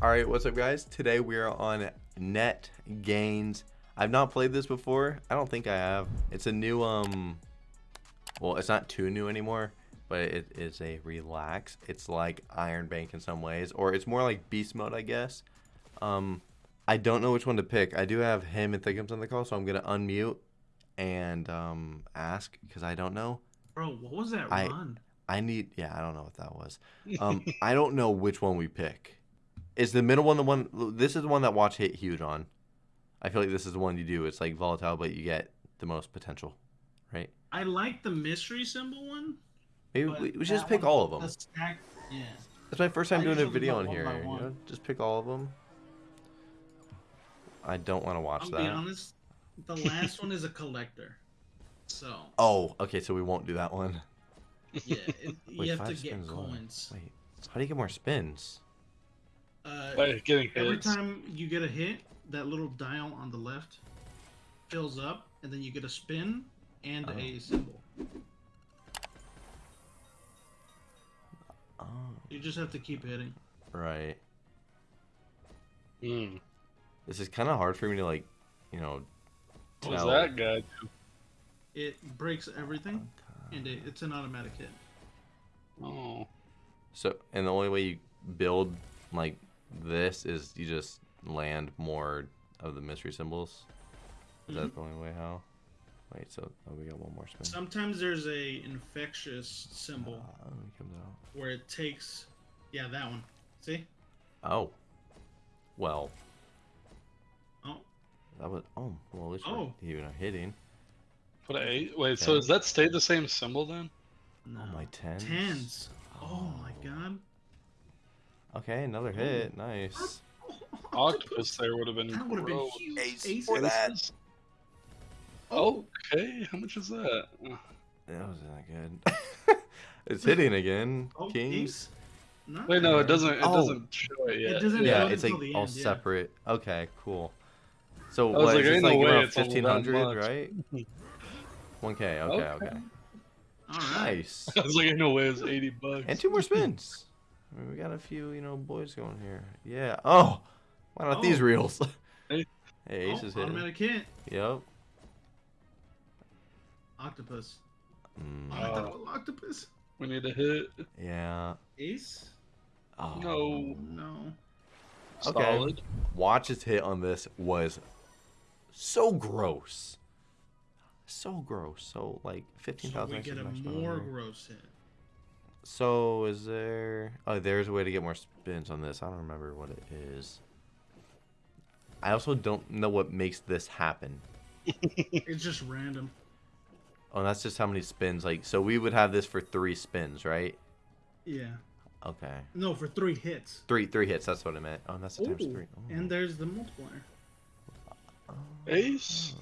All right, what's up, guys? Today we are on Net Gains. I've not played this before. I don't think I have. It's a new, um, well, it's not too new anymore, but it is a relax. It's like Iron Bank in some ways, or it's more like Beast Mode, I guess. Um, I don't know which one to pick. I do have him and Thickums on the call, so I'm gonna unmute and um ask because I don't know. Bro, what was that I- run? I need, yeah, I don't know what that was. Um, I don't know which one we pick. Is the middle one the one? This is the one that Watch hit huge on. I feel like this is the one you do. It's like volatile, but you get the most potential, right? I like the mystery symbol one. Maybe we, we should just pick all of them. the stack- yeah. That's my first time I doing a video on here. You know, just pick all of them. I don't want to watch I'll that. be honest. The last one is a collector. So Oh, okay, so we won't do that one. yeah, it, Wait, you have to get coins. Wait, how do you get more spins? Uh, By getting every hits. time you get a hit, that little dial on the left fills up, and then you get a spin and Oh. a symbol. Oh, You just have to keep hitting. right. Hmm. This is kind of hard for me to like, you know. What was tell. that guy do? It breaks everything, and it, it's an automatic hit. Oh. So, and the only way you build like this is you just land more of the mystery symbols. Is that mm-hmm. the only way how? Wait, so oh, we got one more spin. Sometimes there's a infectious symbol ah, he comes out. where it takes, yeah, that one. See? Oh. Well, Oh, that was. Oh, well, at least Oh. we're even hitting. What a eight? Wait, so Okay. does that stay the same symbol then? no. Oh, my tens. Tens. Oh, oh my god. Okay, another mm-hmm. hit. Nice. Octopus there would have been That would have been huge. Ace Ace for that. Aces. Okay, how much is that? That wasn't good. it's hitting again. Oh, Kings. ace. Wait, no, it doesn't. It Oh. doesn't show it yet. doesn't Yeah, it's like all end, yeah. separate. Okay, cool. So I what like, is this ain't no like way around it's all that fifteen hundred, right? One K. Okay, Okay. okay. All right. Nice. I was like, no way, it's eighty bucks. And two more spins. I mean, we got a few, you know, boys going here. Yeah. Oh, why not these Oh. reels? Hey. Ace Oh, is hitting. automatic hit. Yep. Octopus. Mm, Oh, I thought it was octopus. We need a hit. yeah. Ace. Oh. No. No. Okay. Solid. Watch's hit on this was so gross. So gross. So like fifteen thousand. So we get a more gross hit. So is there? Oh, there's a way to get more spins on this. I don't remember what it is. I also don't know what makes this happen. It's just random. Oh, that's just how many spins. Like, so we would have this for three spins, right? Yeah. Okay, No, for three hits. three three hits. That's what I meant. Oh, that's the times three. Oh. And there's the multiplier. Ace.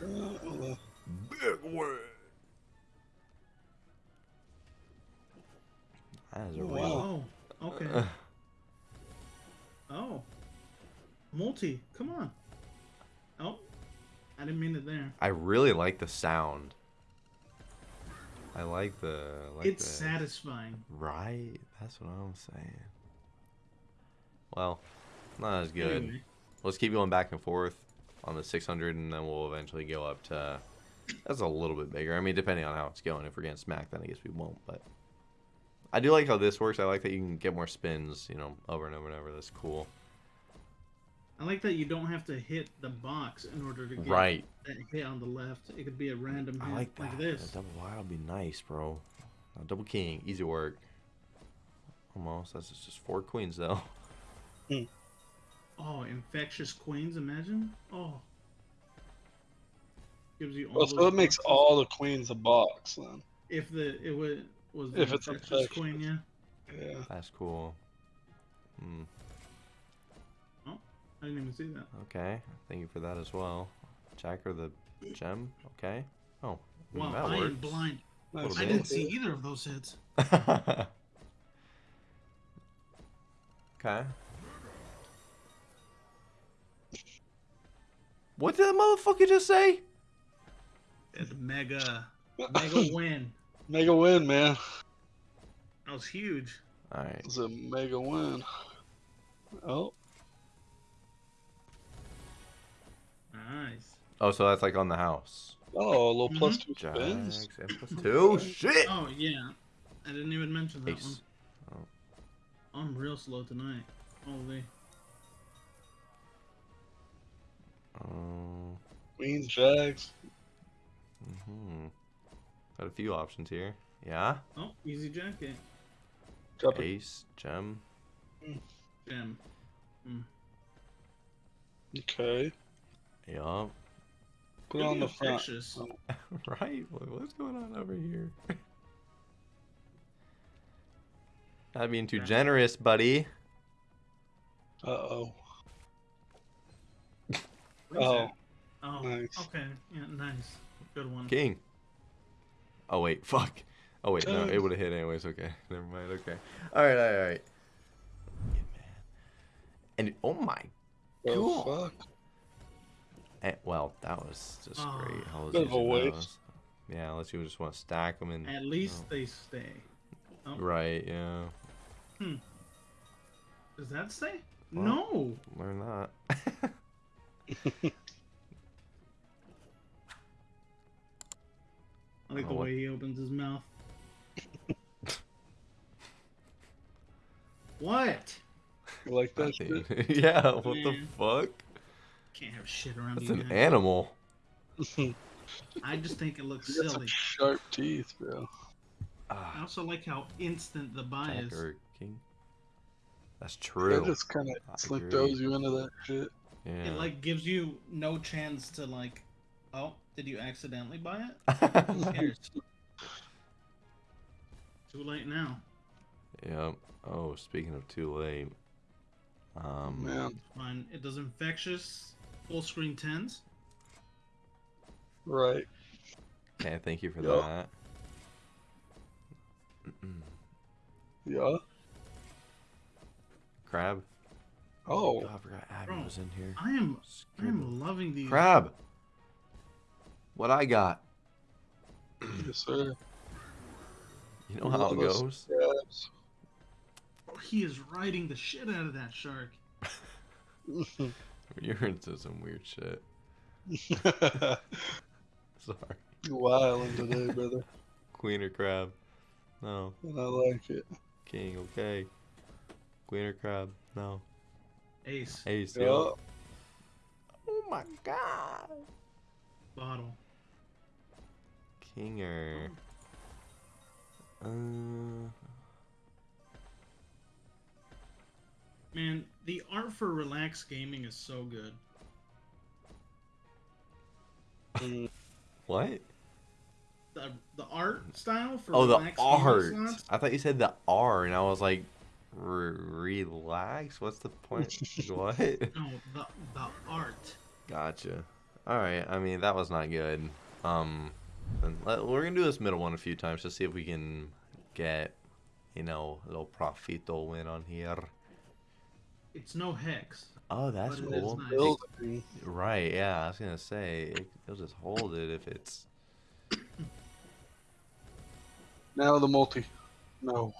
Big win. That is a. Wow. Oh, okay. Oh. Multi. Come on. Oh. I didn't mean it there. I really like the sound. I like the. Like it's the, satisfying. Right, that's what I'm saying. Well, not as good. Anyway, Let's keep going back and forth on the 600, and then we'll eventually go up to. That's a little bit bigger. I mean, depending on how it's going. If we're getting smacked, then I guess we won't. But I do like how this works. I like that you can get more spins, you know, over and over and over. That's cool. I like that you don't have to hit the box in order to get Right. that hit on the left. It could be a random I like that. like this. That double wild would be nice, bro. Double king, easy work. Almost. That's just four queens though. Hmm. Oh, infectious queens! Imagine. Oh. Gives you all. Well, so those it makes all the queens a box then. If the it was was the If it's infectious infectious. queen, yeah. Yeah. That's cool. Hmm. Oh, I didn't even see that. Okay. Thank you for that as well. Jacker the gem. Okay. Oh. I mean, Wow, that I am blind. Nice. I didn't see either of those hits. okay. What did the motherfucker just say? It's mega, mega win. Mega win, man. That was huge. All right. It was a mega win. Oh, Nice. Oh, so that's like on the house. oh, a little plus two Jags spins. and plus two. Shit. Oh yeah, I didn't even mention that Ace. one. I'm real slow tonight. Holy. Oh. Queens, Jags. hmm Got a few options here. Yeah. Oh, easy jacket. Drop it. Ace, gem. Gem. Okay. Yup. Put it on the front. right? What's going on over here? Not being too Yeah. generous, buddy. Uh oh. Oh. Oh, nice. okay. Yeah, nice. Good one. King. Oh wait, fuck. Oh wait, no, it would have hit anyways. Okay, never mind. Okay. All right, all right, all right. And oh my. Oh, Cool. fuck. eh, well, that was just Ah. great. How was of a waste. Yeah, unless you just want to stack them and. At least Oh. they stay. Oh, Right. Yeah. Hmm. Does that stay? Well. No. Learn that. I like Oh, the what- way he opens his mouth. what? You like that shit? Yeah. What the fuck? Can't have shit around That's you an guys. animal. I just think it looks You got some silly. sharp teeth, bro. I Ah, also like how instant the buy Jack is. king. That's true. true. just kind of I like throws you into that shit. Yeah. It like gives you no chance to like, oh, did you accidentally buy it? Who cares? Too late now. yep. Oh, speaking of too late. Um. Man, Fine. It does infectious full screen tens. right. Okay, thank you for Yup. that. Yeah. Crab. Oh, Oh, I forgot Abby Bro. was in here. I am I am loving these. Crab. What I got. yes, sir. You know how it goes. Crabs. He is riding the shit out of that shark. You're into some weird shit. Sorry. you wildin' today, brother. Queen or crab? No. And I like it. King, okay. Queen or crab? No. Ace. Ace, Yeah. yo. Oh my god. Bottle. King or. Uh, Man, the art for relaxed gaming is so good. What? The the art style for Oh, the art. I thought you said the R, and I was like, relax? What's the point? what? No, the the art. Gotcha. All right. I mean, that was not good. Um, let, we're gonna do this middle one a few times to see if we can get, you know, a little profito win on here. It's no hex. Oh, that's But it is cool. nice. Right. Yeah. I was gonna say it, it'll just hold it if it's. Now the multi. No.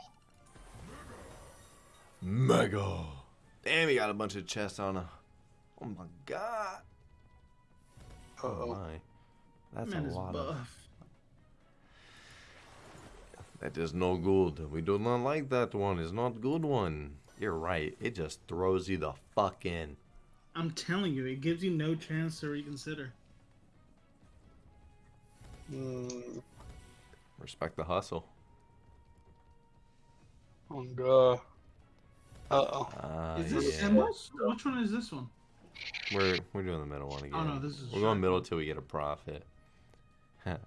Mega. Damn, he got a bunch of chests on a. Oh my god. Uh Oh oh. my. That's Man a is lot of. That is no good. We do not like that one. It's not good one. You're right. It just throws you the fuck in. I'm telling you, it gives you no chance to reconsider. Mm, Respect the hustle. oh god. Uh oh. Uh, is this yeah. symbols? Which one is this one? We're we're doing the middle one again. Oh, no, this is We're going middle one. till we get a profit. then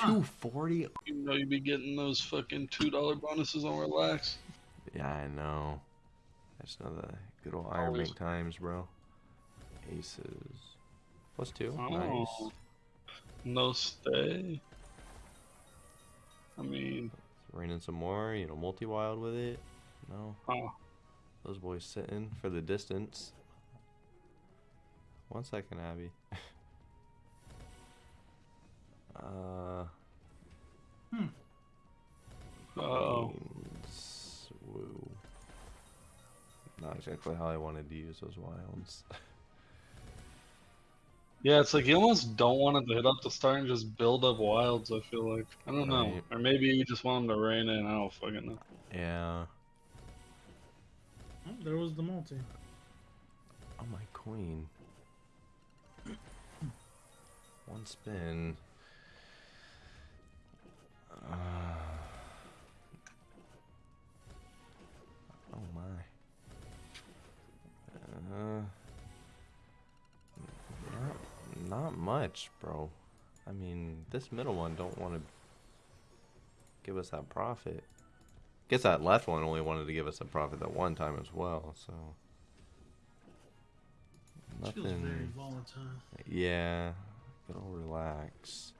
two forty. You know you'd be getting those fucking two dollar bonuses on relax. Yeah, I know. That's just know the good old Iron Always. Bank times, bro. Aces. Plus two. Oh. Nice. No stay. I mean, Raining some more. You know, multi wild with it. No. oh, Those boys sitting for the distance. One second, Abby. uh. oh, Queens. Woo. Not exactly how I wanted to use those wilds. Yeah, it's like you almost don't want it to hit up the start and just build up wilds. I feel like I don't know, Right. or maybe you just want them to rain in. I don't fucking know. yeah. Oh, there was the multi. Oh my queen. One spin. Uh, oh my. Uh, not, not much, bro. I mean, this middle one don't want to give us that profit. Guess that left one only wanted to give us a profit that one time as well, so. Nothing. volatile. Gotta relax.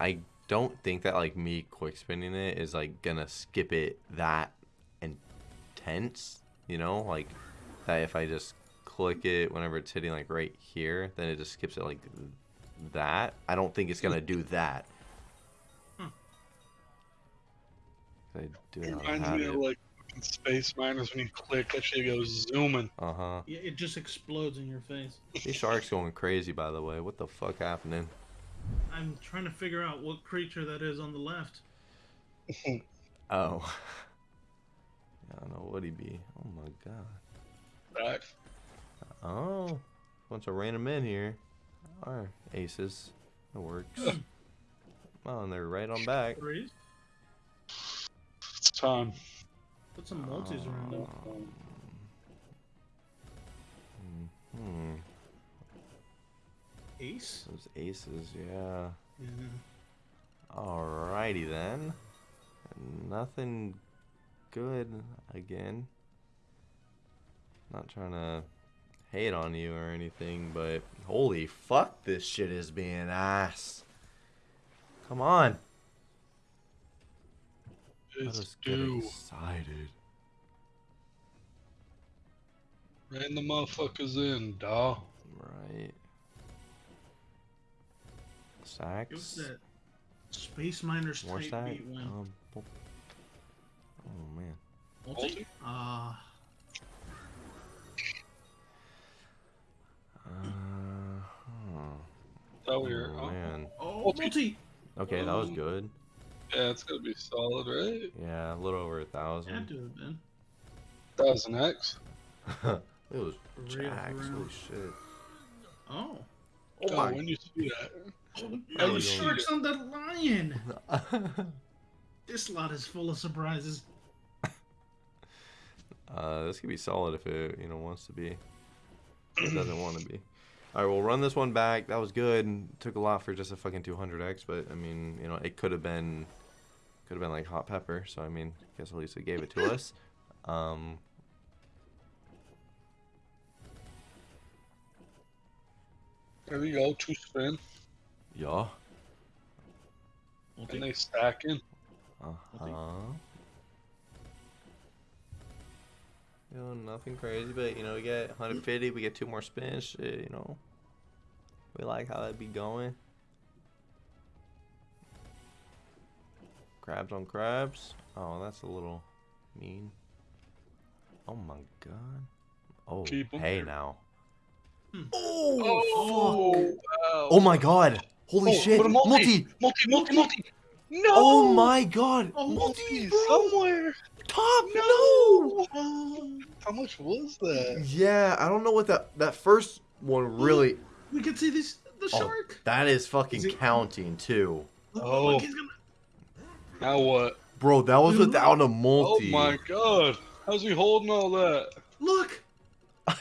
I don't think that like me quick spinning it is like gonna skip it that intense, you know, like that if I just click it whenever it's hitting like right here, then it just skips it like that. I don't think it's gonna do that. I do It not reminds have me it. of like fucking space miners when you click that shit goes zooming. Uh huh. Yeah, it just explodes in your face. These sharks going crazy, by the way. What the fuck happening? I'm trying to figure out what creature that is on the left. Oh. I don't know what he be. Oh my god. Back. Oh. Wants of random men here. Our aces. That works. oh, and they're right on back. Threes. It's time. Put some multis around it. Hmm. Ace. Those aces, yeah. Yeah. Alrighty then. Nothing good again. Not trying to hate on you or anything, but holy fuck, this shit is being ass. Come on. Let It's us get due. excited. Ran the motherfuckers in, dawg. Right. It was that Space Miners More type stack. beat win. Um, oh oh, man. multi? multi? Ah, Uh, huh. That weird. Oh, Oh, man. oh, Multi. multi. Okay, that was Um, good. Yeah, it's gonna be solid, right? Yeah, a little over a thousand. Had thousand. to have been. Thousand X. it was For real, for jacks. real. Holy shit. Oh. Oh Oh, my. when you see that, Oh, you the shark's on that lion. This lot is full of surprises. uh, this could be solid if it, you know, wants to be. It doesn't want to be. All right, we'll run this one back. That was good. Took a lot for just a fucking 200x, but I mean, you know, it could have been, could have been like hot pepper. So I mean, I guess at least it gave it to us. Um, there we go, two spin, yeah. and Multi. they stacking. Uh huh. You know, nothing crazy, but you know, we get 150, we get two more spins. Shit, you know, we like how that be going. Crabs on crabs. Oh, that's a little mean. Oh my god. Oh, Keep hey now. Hmm. Oh, fuck. wow. Oh my god. Holy Oh, shit. multi. multi. multi, multi, multi. No. Oh my god. Oh, multi, multi somewhere. Top. No. Oh, how much was that? Yeah, I don't know what that that first one hmm? really. We can see this the Oh, shark. that is fucking Is counting too, Oh. look, he's gonna- Now what? bro. That was Dude. without a multi. Oh my god. How's he holding all that? Look.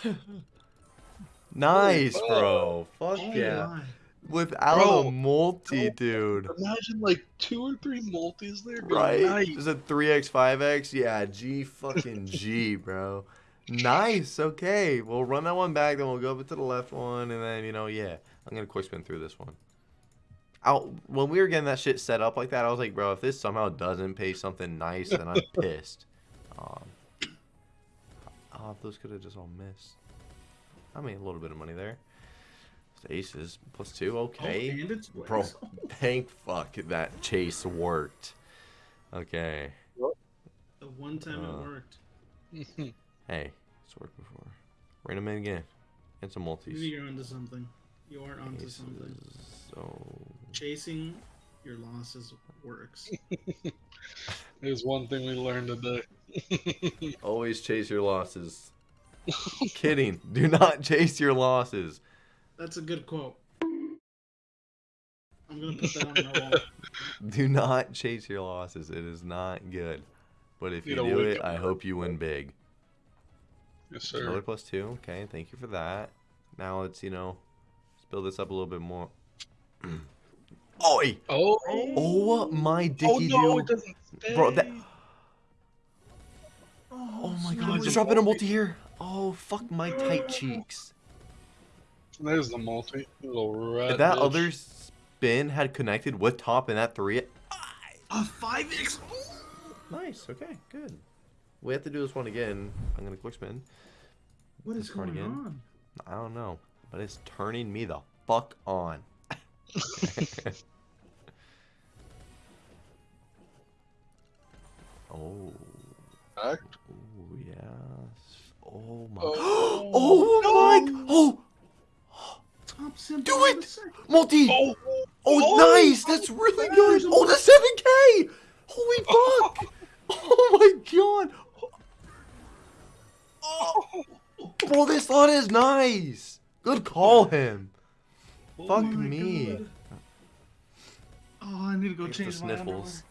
nice, Holy bro. Fuck Oh yeah. my. Without Bro. a multi, dude. Imagine like two or three multis there. Right? nice. Is it three x, five x? Yeah, G fucking G, bro. Nice. Okay, we'll run that one back, then we'll go up to the left one, and then you know, yeah, I'm gonna quick spin through this one. Out when we were getting that shit set up like that, I was like, bro, if this somehow doesn't pay something nice, then I'm pissed. Um, oh, those could have just all missed. I mean, a little bit of money there. Aces plus two. Oh, Okay. and it's Bro, thank fuck that chase worked. Okay. The one time Uh. it worked. Hey, it's worked before. Rain them in again. And some Maybe you're onto something. You are onto something. So Chasing your losses works. There's one thing we learned today. always chase your losses. Kidding. Do not chase your losses. That's a good quote. I'm gonna put that on my wall. Do not chase your losses. It is not good. But if you Need a do it, I hope you win big. yes, Another sir. plus two. Okay, thank you for that. Now let's, you know, let's build this up a little bit more. Oi! Oh, Oh my dicky oh no, do. it doesn't stay. Bro, that- Oh, Oh my god, it's just a dropping a multi. multi here. Oh, fuck my tight cheeks. There's the multi. If that bitch. other spin had connected with top and that three. A five X. Nice, okay, good. We have to do this one again. I'm gonna quick spin. What is This card going again? on? I don't know, but it's turning me the fuck on. oh, Back. oh yes. Oh my. Oh, Oh, my. Oh. Do it! multi. Oh, Oh, Oh, nice! That's oh, really good. Oh, the seven K. Holy fuck! oh my god! oh, Bro, this lot is nice. Good call him. Oh Fuck me. God. Oh, I need to go Get the change my sniffles.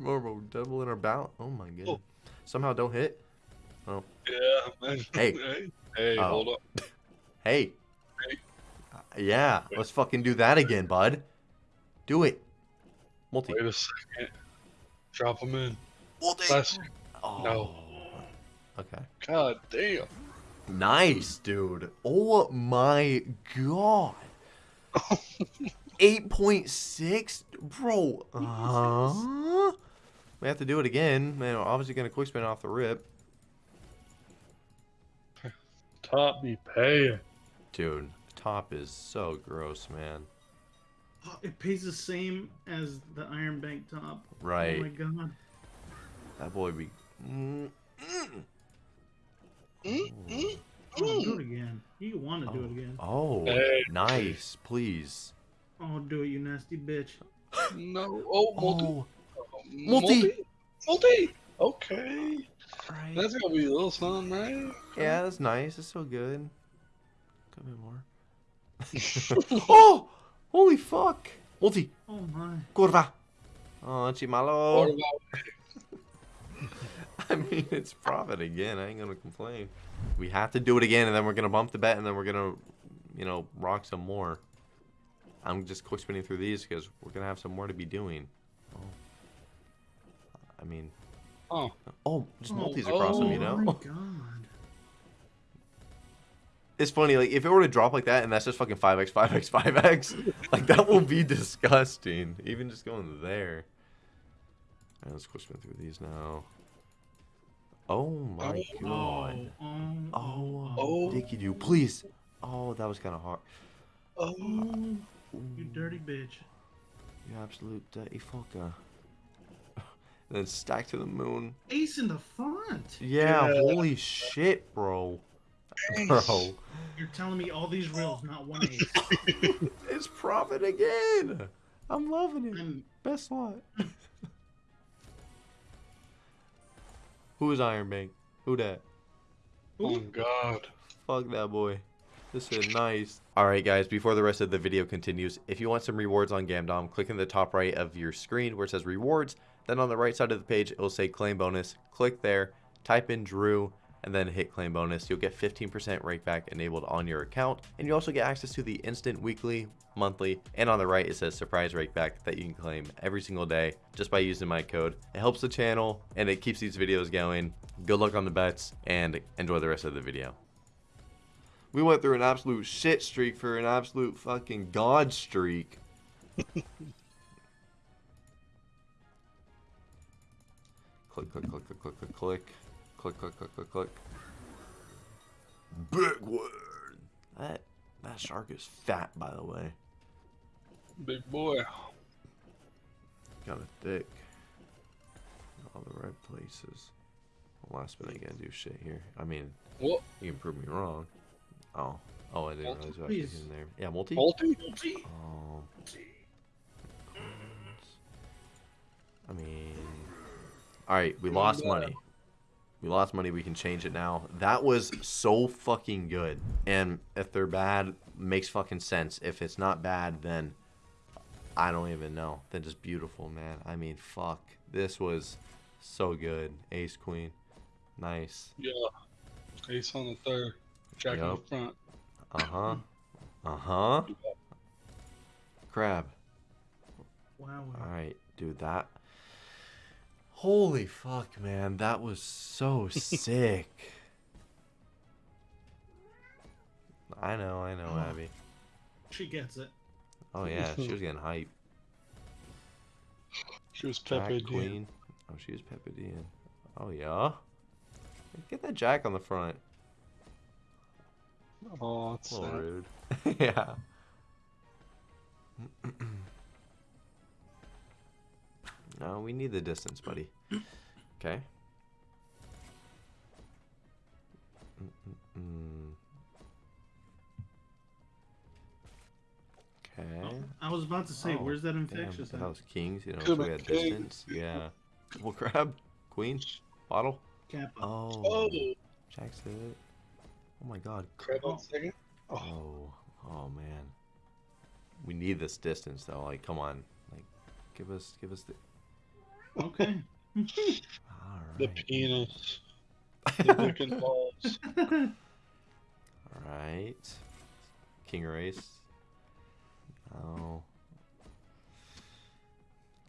Morbo double in our bout. Oh my oh. god. Oh. Somehow don't hit. Oh. Yeah, man. Hey. hey, hey Oh. hold up. Hey. Hey. Yeah, let's fucking do that again, bud. Do it. Multi. Wait a second. Drop him in. Multi. Oh. No. Okay. God damn. Nice, dude. Oh my god. 8.6? Bro. Uh, we have to do it again. Man, we're obviously going to quick spin off the rip. Top me paying. Dude, top is so gross, man. Oh, it pays the same as the Iron Bank top. Right. Oh my god. That boy be. Mm, mm. Mm, Oh, do it again. You want to do it again. Oh, Hey. nice. Please. Oh, do it, you nasty bitch. No. Oh, multi. Oh, multi. multi. Multi. Okay. right. That's gonna be a little something, right? Yeah, that's nice. It's so good. Could be more. oh! Holy fuck! Multi! Oh my. Curva! Oh, Chimalo! What about I mean, it's profit again. I ain't gonna complain. We have to do it again, and then we're gonna bump the bet, and then we're gonna, you know, rock some more. I'm just quick spinning through these because we're gonna have some more to be doing. Oh. I mean, Oh, oh, just Oh, multis oh across them, you oh know? My god. It's funny, like if it were to drop like that and that's just fucking 5x, 5x, 5x, like that will be disgusting. Even just going there. Alright, let's quick spin through these now. Oh my Oh. god. Mm. Oh, oh, Oh. Dicky Doo, please. Oh, that was kind of hard. oh, oh, you dirty bitch. You absolute dirty fucker. and then stack to the moon. Ace in the front. Yeah, Yeah. holy shit, bro. Bro. You're telling me all these reels, not one ace. it's profit again. I'm loving it. I'm Best slot. Who is Iron Bank? Who that? oh God. Fuck that boy. This is nice. Alright guys, before the rest of the video continues, if you want some rewards on Gamdom, click in the top right of your screen where it says rewards. Then on the right side of the page, it will say claim bonus. Click there, type in Drew, and then hit claim bonus. You'll get 15% rakeback enabled on your account. And you also get access to the instant weekly, monthly, and on the right it says surprise rakeback that you can claim every single day just by using my code. It helps the channel and it keeps these videos going. Good luck on the bets and enjoy the rest of the video. We went through an absolute shit streak for an absolute fucking god streak. click, click, click, click, click, click, click. Click, click, click, click, click. Big word. That That shark is fat, by the way. Big boy. Got a thick. All the right places. Last minute, I gotta do shit here. I mean, What? you can prove me wrong. Oh, oh, I didn't Multi, realize what I was in there. Yeah, multi. Multi? Oh, I mean, all right, we lost bad. money. We lost money. We can change it now. That was so fucking good. And if they're bad, makes fucking sense. If it's not bad, then I don't even know. Then just beautiful, man. I mean, fuck. This was so good. Ace queen, nice. Yeah. Ace on the third. Jack in Yup. the front. Uh huh. Uh huh. Crab. Wow. wow. All right, dude. That. Holy fuck, man. That was so sick. I know, I know, Oh. Abby. She gets it. Oh yeah, she was getting hype. She was Jack Pepe Queen. Queen. Oh, she was Pepe Dean. Oh yeah. Get that Jack on the front. Oh, that's A little sad. rude. yeah. no, we need the distance, buddy. Okay. Mm-mm-mm. Okay. I was about to say, Oh, where's that Damn, infectious? that at? was kings, you know, so we had distance. Yeah. Well, grab queen, bottle. Kappa. Oh, Oh, Jack's it. Oh my god. crap on oh. second. Oh, Oh, oh man. We need this distance though. Like, come on. Like, give us, give us the. Okay. All the penis. The dick and balls. All right. King or ace. No.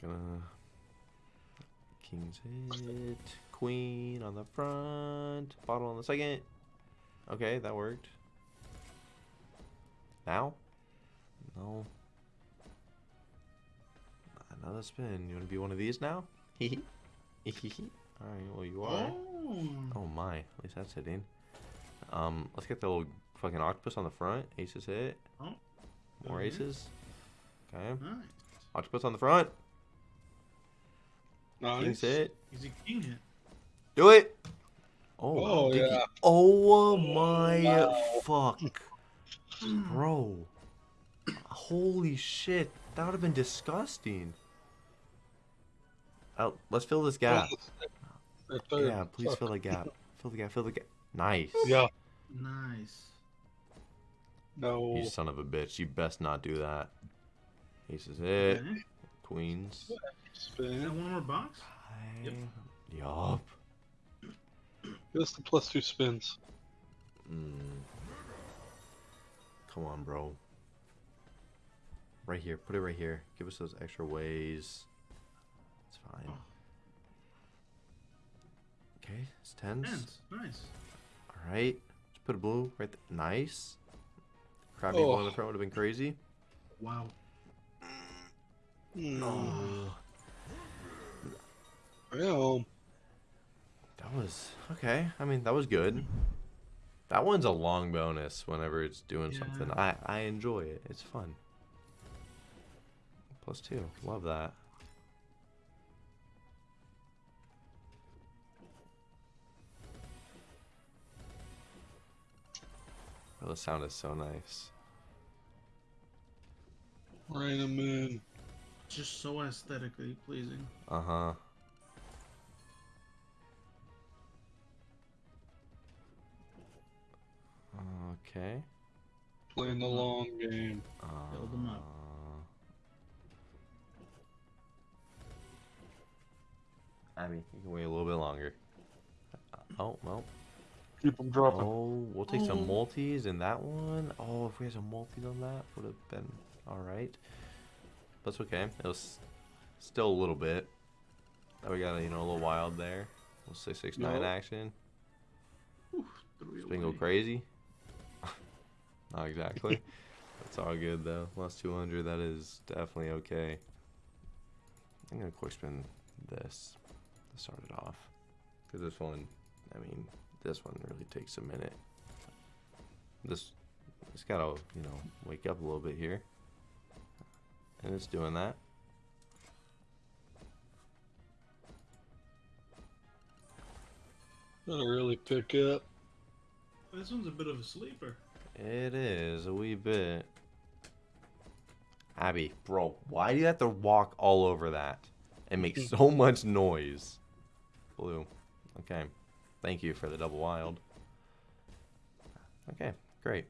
Gonna. King's hit. Queen on the front. Bottle on the second. Okay, that worked. Now? No. Another spin. You want to be one of these now? Hee hee. Hee hee. Alright, well, you are. Oh. Oh my, at least that's hitting. Um, let's get the little fucking octopus on the front. Aces hit. Oh. More Okay. aces. Okay. Nice. Octopus on the front. Nice. King's hit. Easy king hit. Do it. Oh, Oh, did you- yeah. Oh my Wow. fuck. Bro. Holy shit. That would have been disgusting. Oh, let's fill this gap. The. Yeah, please Fuck. fill the gap. Fill the gap, fill the gap. Nice. Yeah. Nice. No. You son of a bitch. You best not do that. Aces hit. Okay. Queens. Got Spin. one more box? Yep. Yup. Just the plus two spins. Mm. Come on, bro. Right here. Put it right here. Give us those extra ways. It's fine. Oh. Okay, it's tens. Hands. Nice. All right. Just put a blue right there. Nice. Crab eagle on the Oh. front would have been crazy. Wow. Mm. Oh. Well, That was okay. I mean, that was good. That one's a long bonus whenever it's doing something. I I enjoy it. It's fun. Plus two. Love that. Oh, the sound is so nice. rain and moon. Just so aesthetically pleasing. Uh huh. Okay. Playing the long game. Build 'em up. Uh, Abby, you can wait a little bit longer. Uh, Oh, well. Keep them dropping. Oh, we'll take some mm. multis in that one. Oh, if we had some multis on that, would have been alright. That's okay. It was still a little bit. Now we got, a, you know, a little wild there. We'll say 6 9 Yup. action. Whew, three Spin go crazy. Not exactly. That's all good though. Plus 200, that is definitely okay. I'm gonna quick spin this to start it off. Because this one, I mean, this one really takes a minute. This It's gotta, you know, wake up a little bit here. And it's doing that. That'll really pick up. This one's a bit of a sleeper. It is a wee bit. Abby, bro, why do you have to walk all over that? It makes hmm. so much noise. Blue. Okay. Thank you for the double wild. Okay, great.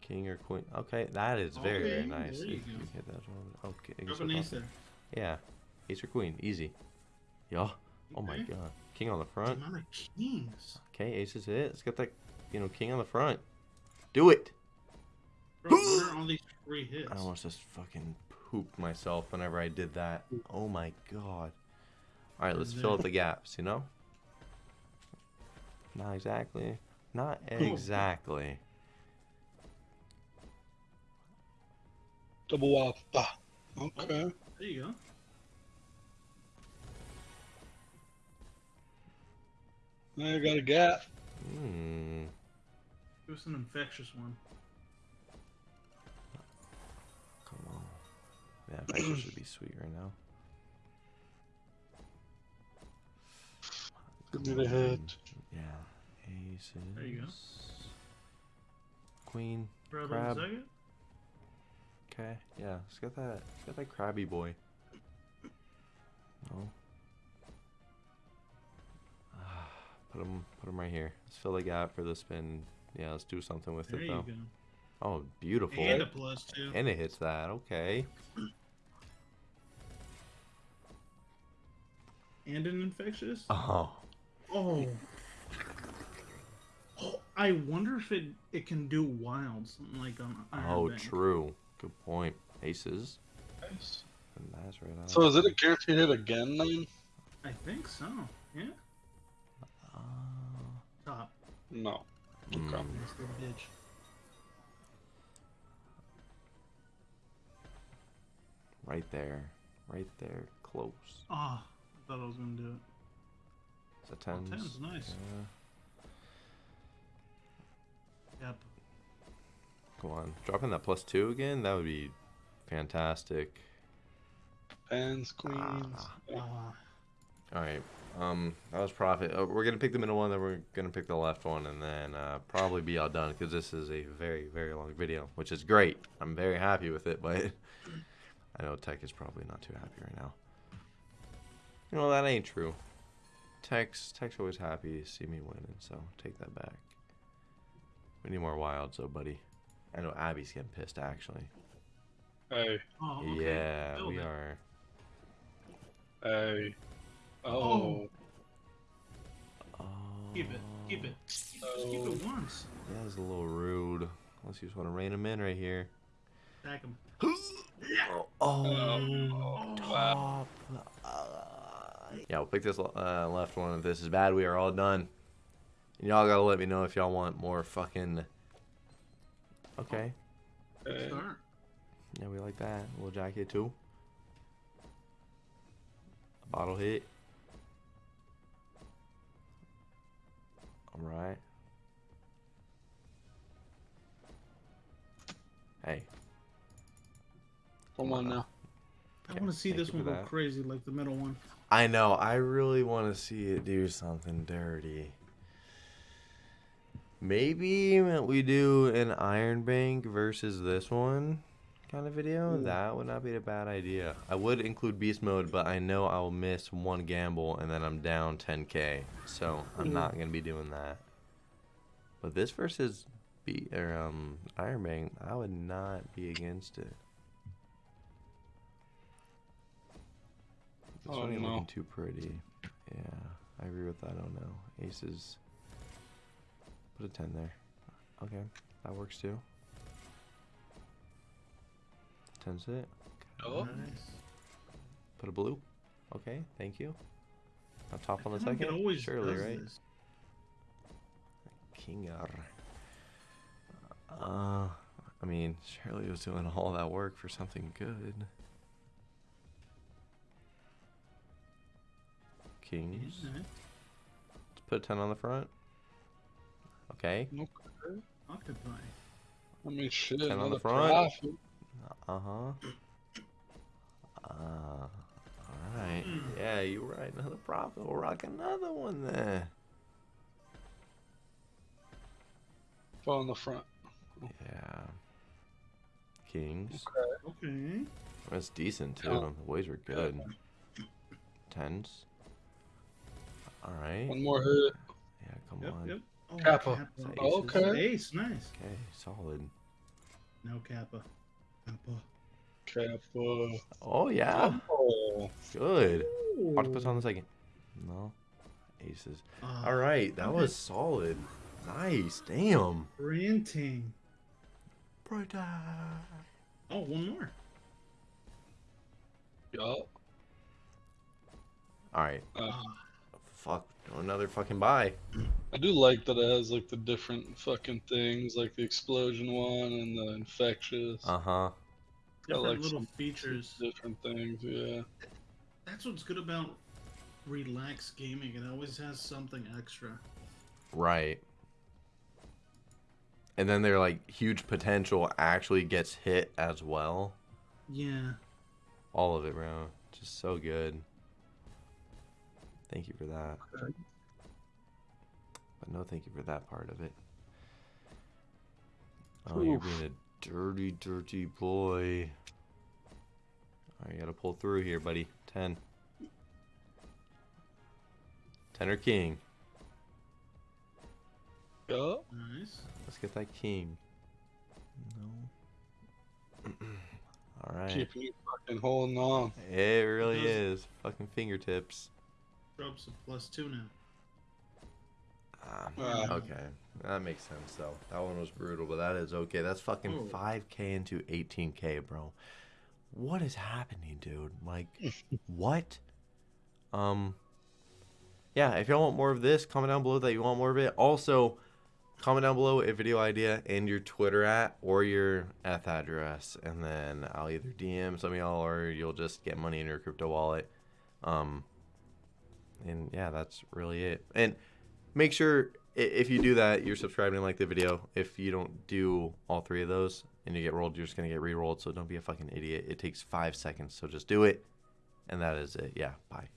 King or queen. Okay, that is very, very nice. there you If go. hit that one. Okay. Drop an ace there. Yeah. Ace or queen. Easy. Yeah. Oh my god. King on the The front. amount kings. Okay, ace is hit. Let's get that, you know, king on the front. Do it! Bro, what are all these free hits? I almost just fucking pooped myself whenever I did that. Oh my god. Alright, let's fill up the gaps, you know? Not exactly. Not exactly. Double wild. Ah. Okay. There you go. Now I got a gap. Hmm. It was an infectious one. Come on. Yeah, Vector should be sweet right now. Give me the head. Yeah. Aces. There you go. Queen. Grab Crab. Okay. Yeah. Let's get that. Let's get that crabby boy. No. Ah, Put him. Put him right here. Let's fill the gap for the spin. Yeah. Let's do something with There it you though. go. Oh, beautiful. And a plus two. And it hits that. Okay. And an infectious. Oh. Oh. Oh, I wonder if it it can do wilds like on Iron Oh, Bank. true. Good point. Aces. Nice. And that's right out. So is it a guaranteed hit again then? I think so. Yeah. Uh, Top. No. mm, bitch. right there. Right there. Close. Ah, I thought I was gonna do it. Is that Oh, tens? tens, nice. Yeah. Yep. Come on. Dropping that plus two again? That would be fantastic. Pens, queens. Ah. Ah, Alright. Um, that was profit. Uh, we're gonna pick the middle one, then we're gonna pick the left one, and then uh, probably be all done because this is a very, very long video, which is great. I'm very happy with it, but I know Tech is probably not too happy right now. You know that ain't true. Tech's Tech's always happy to see me winning, so take that back. We need more wilds, though, buddy. I know Abby's getting pissed actually. Hey, oh, okay. Yeah, Build we it. are. hey. Oh. Oh. Oh, Keep it. Keep it. Just keep Oh. it once. That is a little rude. Unless you just want to rein him in right here. Attack him. Oh, Oh, wow. Top. Uh, yeah, we'll pick this uh, left one. If this is bad, we are all done. And y'all gotta let me know if y'all want more fucking. Okay. Hey. Start. Yeah, we like that. A little jacket too. A bottle hit. Alright. Hey. Come on now. I want to see this one go that. crazy like the middle one. I know. I really want to see it do something dirty. Maybe we do an Iron Bank versus this one kind of video. Ooh. That would not be a bad idea. I would include Beast Mode, but I know I'll miss one gamble and then I'm down 10k. So I'm not gonna be doing that. But this versus Be or um Iron Bank, I would not be against it. This Oh, one ain't no. looking too pretty. Yeah, I agree with that. I don't know. aces. Put a ten there. Okay, that works too. Ten's it. Oh. Nice. Put a blue. Okay, thank you. Now top on the I feel like second. It always Surely, right? this. Kingar. Uh, I mean, Shirley was doing all that work for something good. Kings. Yeah. Let's put a 10 on the front. Okay. Okay. Octopi. I mean, shit. Ten on the front. profit. Uh huh. Uh, all right. Mm. Yeah, you're right. Another profit. We'll rock another one there. Four on the front. Yeah. Kings. Okay. That's decent too. Yeah. The boys were good. Tens. All right. One more hit. Yeah, come Yep, on. yep. Oh, Kappa. Aces. Okay. Ace, nice. Okay, solid. No Kappa. Kappa. Kappa. Oh yeah, Oh. good. Octopus on the second. No. Aces. Ah, All right, that okay. was solid. Nice. Damn. Printing. Brother. Oh, one more. Yup. All right. Uh, Ah, Fuck. Another fucking buy. I do like that it has like the different fucking things, like the explosion one and the infectious. Uh huh. I different like little features. different things. Yeah. That's what's good about relaxed gaming. It always has something extra. Right. And then their like huge potential actually gets hit as well. Yeah. All of it, bro. Just so good. Thank you for that. Okay. But no thank you for that part of it. Oh, you're being a dirty, dirty boy. Alright, you gotta pull through here, buddy. Ten. Ten or king. Yup. Nice. Let's get that king. No. Alright. Keeping you fucking holding on. It really Those- is. Fucking fingertips. Drops a plus two now. Ah, Ah. okay. That makes sense, though. That one was brutal, but that is okay. That's fucking Oh. 5k into 18k, bro. What is happening, dude? Like, what? Um, yeah, if y'all want more of this, comment down below that you want more of it. Also, comment down below a video idea and your Twitter at or your Eth address, and then I'll either DM some of y'all or you'll just get money in your crypto wallet. Um, and yeah, that's really it. And make sure if you do that, you're subscribing and like the video. If you don't do all three of those and you get rolled, you're just gonna get re-rolled. So don't be a fucking idiot. It takes five seconds, so just do it. And that is it. Yeah, bye.